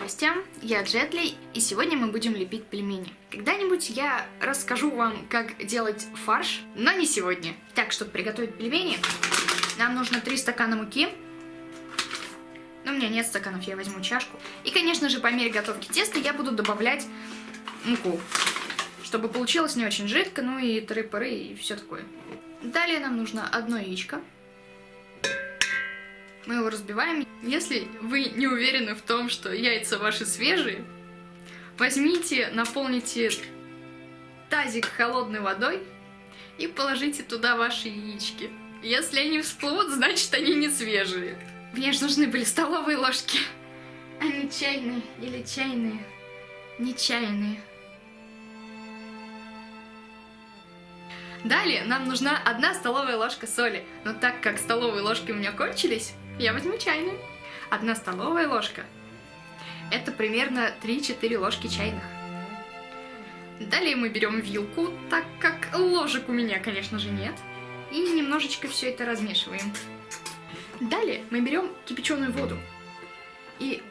Костям, я Джетли, и сегодня мы будем лепить пельмени. Когда-нибудь я расскажу вам, как делать фарш, но не сегодня. Так, чтобы приготовить пельмени, нам нужно 3 стакана муки. Но у меня нет стаканов, я возьму чашку. И, конечно же, по мере готовки теста я буду добавлять муку. Чтобы получилось не очень жидко, ну и тры-пыры и все такое. Далее нам нужно одно яичко. Мы его разбиваем. Если вы не уверены в том, что яйца ваши свежие, возьмите, наполните тазик холодной водой и положите туда ваши яички. Если они всплывут, значит они не свежие. Мне же нужны были столовые ложки, а не чайные или чайные, не чайные. Далее нам нужна одна столовая ложка соли, но так как столовые ложки у меня кончились, я возьму чайную. Одна столовая ложка. Это примерно 3-4 ложки чайных. Далее мы берем вилку, так как ложек у меня, конечно же, нет. И немножечко все это размешиваем. Далее мы берем кипяченую воду. И,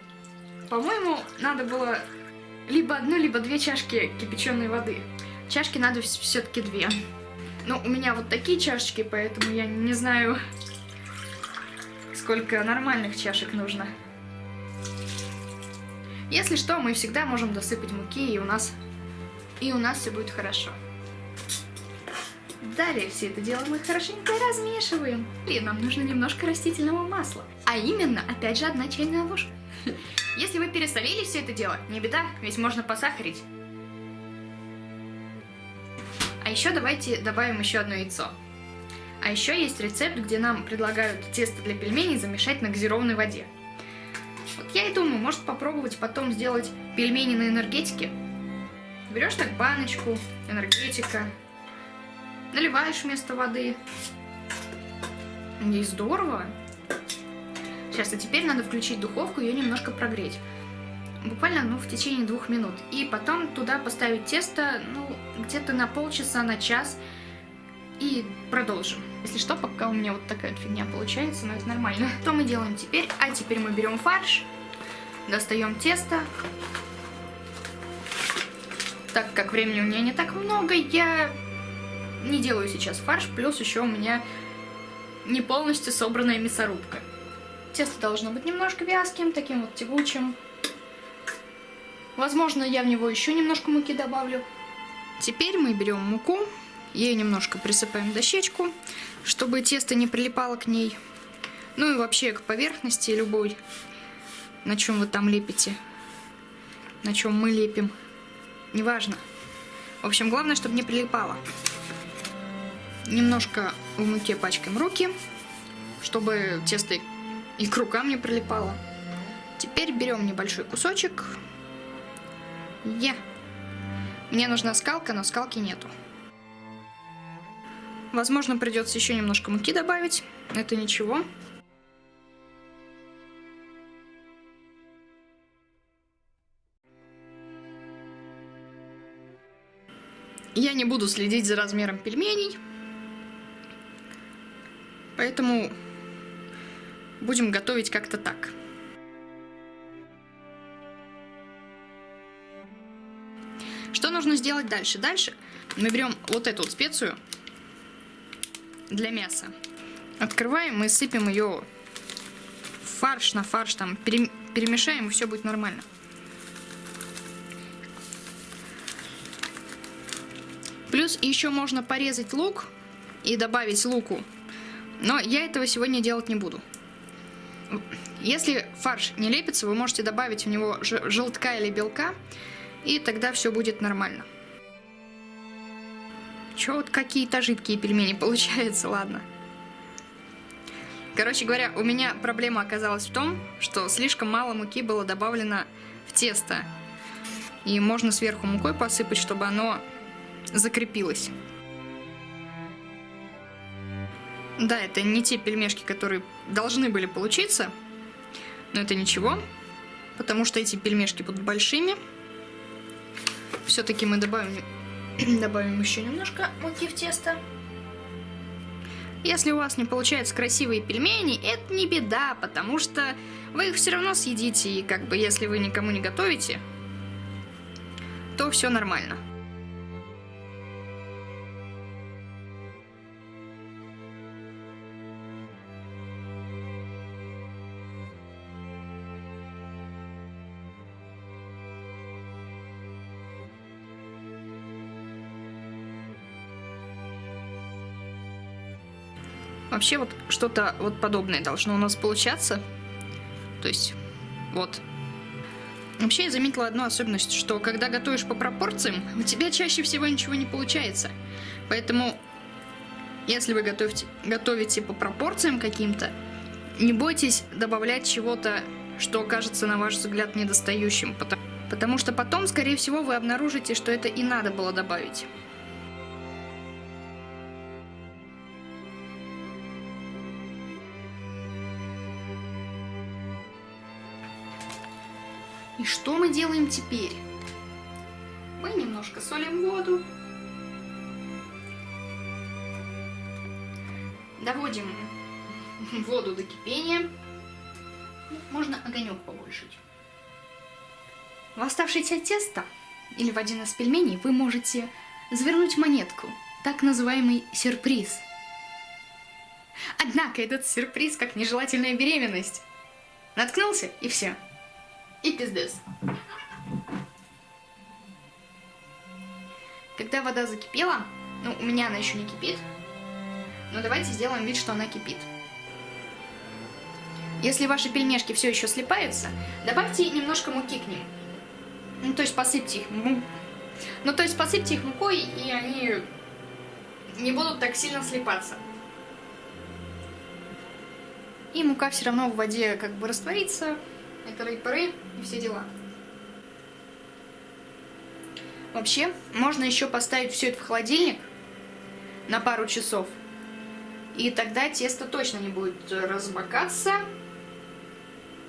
по-моему, надо было либо одну, либо две чашки кипяченой воды. Чашки надо все-таки две. Ну, у меня вот такие чашечки, поэтому я не знаю, сколько нормальных чашек нужно. Если что, мы всегда можем досыпать муки, и у нас, и у нас все будет хорошо. Далее все это дело мы хорошенько размешиваем. И нам нужно немножко растительного масла. А именно, опять же, одна чайная ложка. Если вы пересолили все это дело, не беда, ведь можно посахарить. А еще давайте добавим еще одно яйцо. А еще есть рецепт, где нам предлагают тесто для пельменей замешать на газированной воде. Вот я и думаю, может попробовать потом сделать пельмени на энергетике. Берешь так баночку, энергетика, наливаешь вместо воды. И здорово. Сейчас, а теперь надо включить духовку и ее немножко прогреть буквально ну, в течение двух минут. И потом туда поставить тесто ну, где-то на полчаса, на час. И продолжим. Если что, пока у меня вот такая фигня получается, но это нормально. Что мы делаем теперь? А теперь мы берем фарш, достаем тесто. Так как времени у меня не так много, я не делаю сейчас фарш, плюс еще у меня не полностью собранная мясорубка. Тесто должно быть немножко вязким, таким вот тягучим. Возможно, я в него еще немножко муки добавлю. Теперь мы берем муку, ее немножко присыпаем дощечку, чтобы тесто не прилипало к ней. Ну и вообще к поверхности любой, на чем вы там лепите, на чем мы лепим. Неважно. В общем, главное, чтобы не прилипало. Немножко в муке пачкаем руки, чтобы тесто и к рукам не прилипало. Теперь берем небольшой кусочек, я. Мне нужна скалка, но скалки нету. Возможно, придется еще немножко муки добавить. Это ничего. Я не буду следить за размером пельменей. Поэтому будем готовить как-то так. Что нужно сделать дальше? Дальше мы берем вот эту вот специю для мяса. Открываем и сыпем ее фарш на фарш, там перемешаем и все будет нормально. Плюс еще можно порезать лук и добавить луку. Но я этого сегодня делать не буду. Если фарш не лепится, вы можете добавить в него желтка или белка. И тогда все будет нормально. Че вот какие-то жидкие пельмени получаются, ладно. Короче говоря, у меня проблема оказалась в том, что слишком мало муки было добавлено в тесто. И можно сверху мукой посыпать, чтобы оно закрепилось. Да, это не те пельмешки, которые должны были получиться, но это ничего, потому что эти пельмешки будут большими. Все-таки мы добавим, добавим еще немножко муки в тесто. Если у вас не получаются красивые пельмени, это не беда, потому что вы их все равно съедите, и как бы если вы никому не готовите, то все нормально. Вообще вот что-то вот подобное должно у нас получаться. То есть, вот. Вообще я заметила одну особенность, что когда готовишь по пропорциям, у тебя чаще всего ничего не получается. Поэтому, если вы готовите, готовите по пропорциям каким-то, не бойтесь добавлять чего-то, что окажется, на ваш взгляд, недостающим. Потому, потому что потом, скорее всего, вы обнаружите, что это и надо было добавить. И что мы делаем теперь? Мы немножко солим воду. Доводим воду до кипения. Можно огонек побольше. В оставшееся тесто или в один из пельменей вы можете завернуть монетку, так называемый сюрприз. Однако этот сюрприз как нежелательная беременность. Наткнулся и все и пиздец. Когда вода закипела, ну, у меня она еще не кипит, но давайте сделаем вид, что она кипит. Если ваши пельмешки все еще слипаются, добавьте немножко муки к ним. Ну, то есть посыпьте их. Ну, то есть посыпьте их мукой, и они не будут так сильно слипаться. И мука все равно в воде как бы растворится, это рейпоры и все дела. Вообще, можно еще поставить все это в холодильник на пару часов. И тогда тесто точно не будет разбогаться.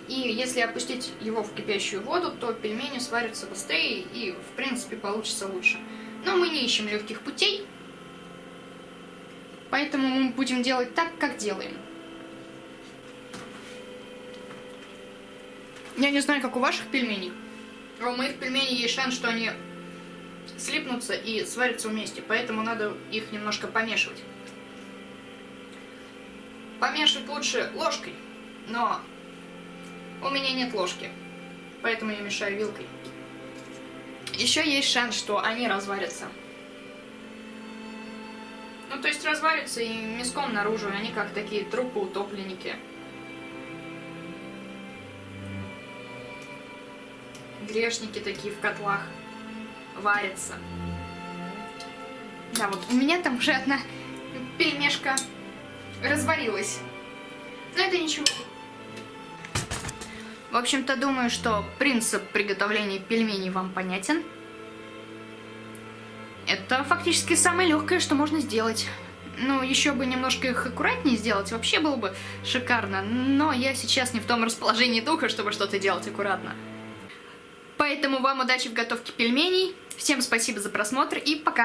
И если опустить его в кипящую воду, то пельмени сварятся быстрее и, в принципе, получится лучше. Но мы не ищем легких путей. Поэтому мы будем делать так, как делаем. Я не знаю, как у ваших пельменей, а у моих пельменей есть шанс, что они слипнутся и сварятся вместе, поэтому надо их немножко помешивать. Помешивать лучше ложкой, но у меня нет ложки, поэтому я мешаю вилкой. Еще есть шанс, что они разварятся. Ну, то есть разварятся и мяском наружу, они как такие трупы-утопленники. Грешники такие в котлах варятся. Да, вот у меня там уже одна пельмешка разварилась. Но это ничего. В общем-то, думаю, что принцип приготовления пельменей вам понятен. Это фактически самое легкое, что можно сделать. Ну, еще бы немножко их аккуратнее сделать, вообще было бы шикарно. Но я сейчас не в том расположении духа, чтобы что-то делать аккуратно. Поэтому вам удачи в готовке пельменей. Всем спасибо за просмотр и пока!